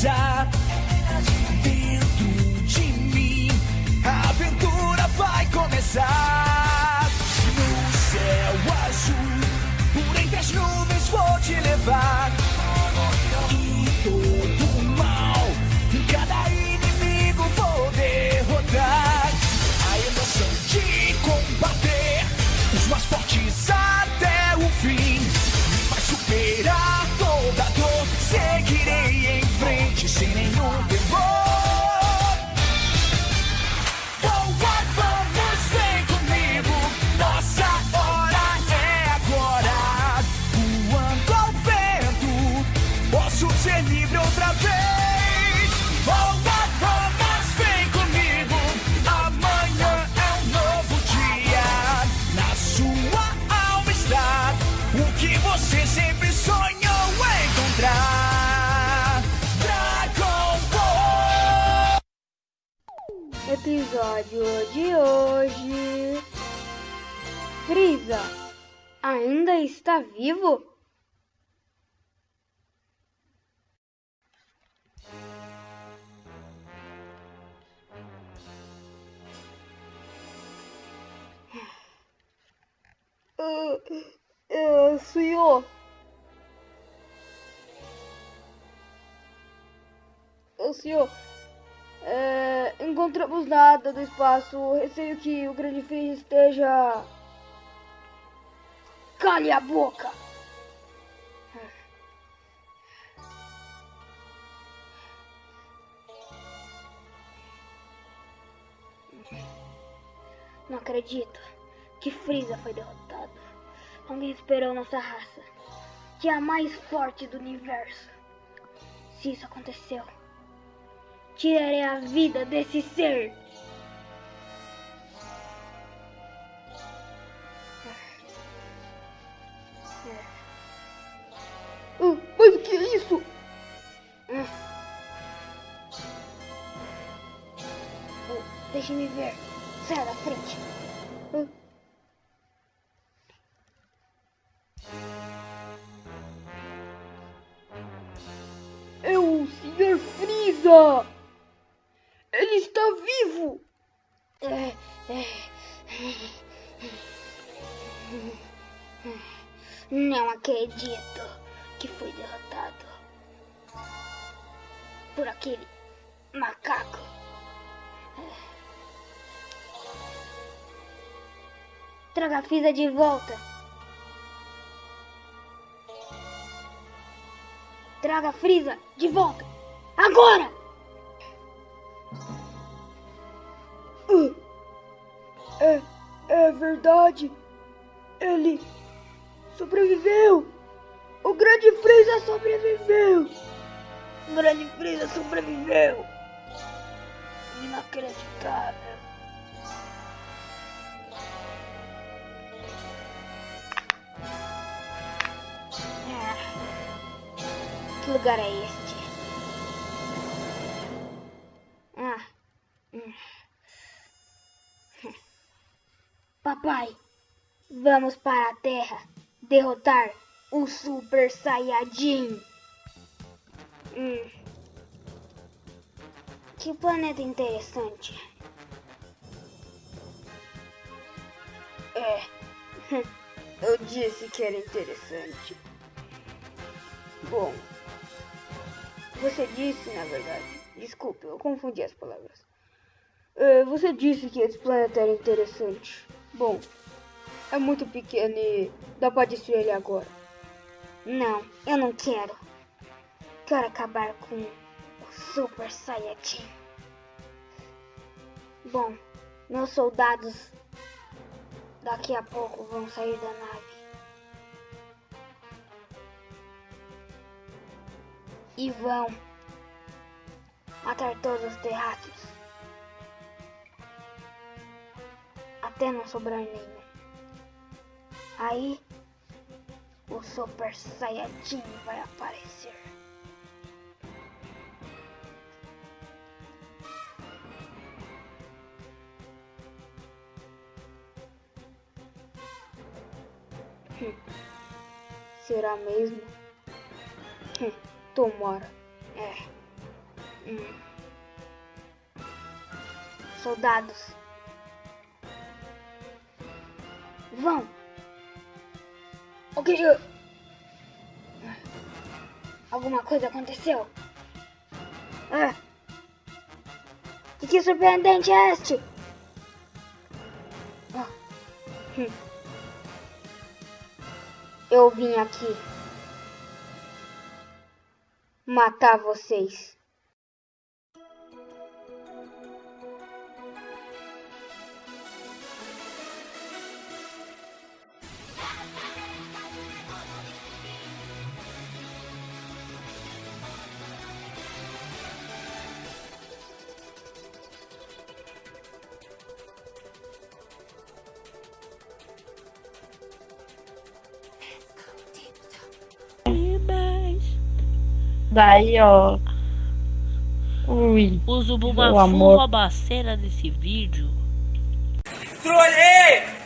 shot em frente sem nenhum Episódio de hoje. Frieza ainda está vivo? Uh, senhor. Ô senhor, é, encontramos nada do espaço. Receio que o grande Freeze esteja. Cale a boca! Não acredito que Freeza foi derrotado. Alguém esperou nossa raça, que é a mais forte do universo. Se isso aconteceu, tirarei a vida desse ser. Ah, mas o que é isso? Oh, Deixe-me ver. Saia da frente. Ah. É o Sr. Freeza! Está vivo! Não acredito que fui derrotado por aquele macaco. Traga a Frieza de volta. Traga a Frieza de volta. Agora! Verdade. Ele sobreviveu. O grande Freeza sobreviveu. O grande Freeza sobreviveu. Inacreditável. Ah, Que lugar é este? Papai, vamos para a Terra derrotar o Super Saiyajin. Hum. Que planeta interessante. É, eu disse que era interessante. Bom, você disse, na verdade. Desculpe, eu confundi as palavras. É, você disse que esse planeta era interessante. Bom, é muito pequeno e dá pra destruir ele agora. Não, eu não quero. Quero acabar com o Super Saiyajin. Bom, meus soldados daqui a pouco vão sair da nave. E vão matar todos os terráqueos. Até não sobrar nenhum. Aí o Super Saiyajin vai aparecer. Hum. Será mesmo? Hum, Tomara. É. Hum. Soldados. Vão. O eu... Alguma coisa aconteceu? Ah. Que, que surpreendente é este? Ah. Hum. Eu vim aqui matar vocês. Daí, ó. Ui. O Zubumafu a cena desse vídeo. Trolei!